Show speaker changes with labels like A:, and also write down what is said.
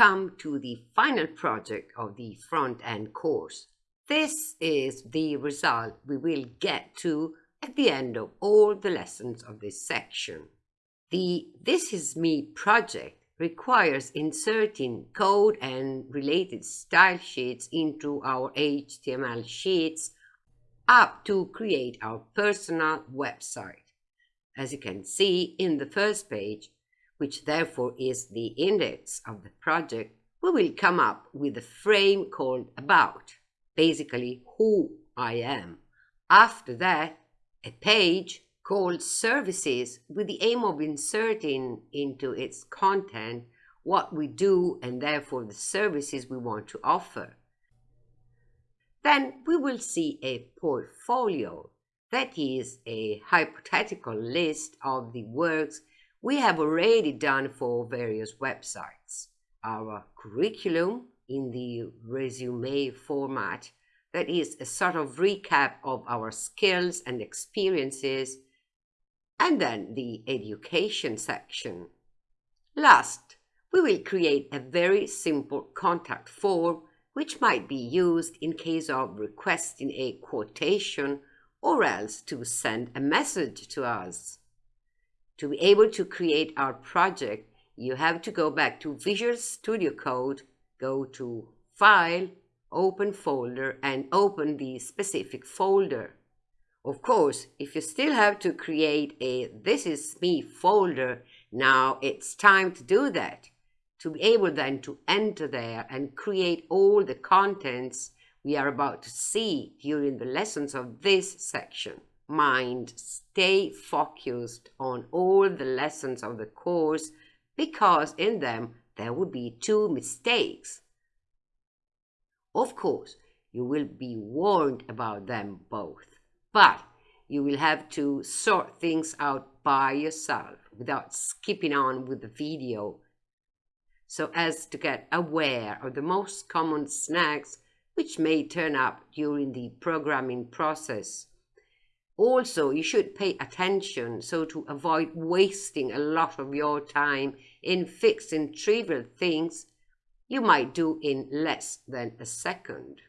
A: come to the final project of the front-end course. This is the result we will get to at the end of all the lessons of this section. The This Is Me project requires inserting code and related style sheets into our HTML sheets up to create our personal website. As you can see in the first page, which therefore is the index of the project, we will come up with a frame called About, basically who I am. After that, a page called Services with the aim of inserting into its content what we do and therefore the services we want to offer. Then we will see a portfolio, that is a hypothetical list of the works we have already done for various websites. Our curriculum in the resume format, that is a sort of recap of our skills and experiences, and then the education section. Last, we will create a very simple contact form which might be used in case of requesting a quotation or else to send a message to us. To be able to create our project, you have to go back to Visual Studio Code, go to File, Open Folder, and open the specific folder. Of course, if you still have to create a This Is Me folder, now it's time to do that to be able then to enter there and create all the contents we are about to see during the lessons of this section. Mind, stay focused on all the lessons of the course because in them there would be two mistakes. Of course, you will be warned about them both, but you will have to sort things out by yourself without skipping on with the video so as to get aware of the most common snags which may turn up during the programming process. Also, you should pay attention so to avoid wasting a lot of your time in fixing trivial things you might do in less than a second.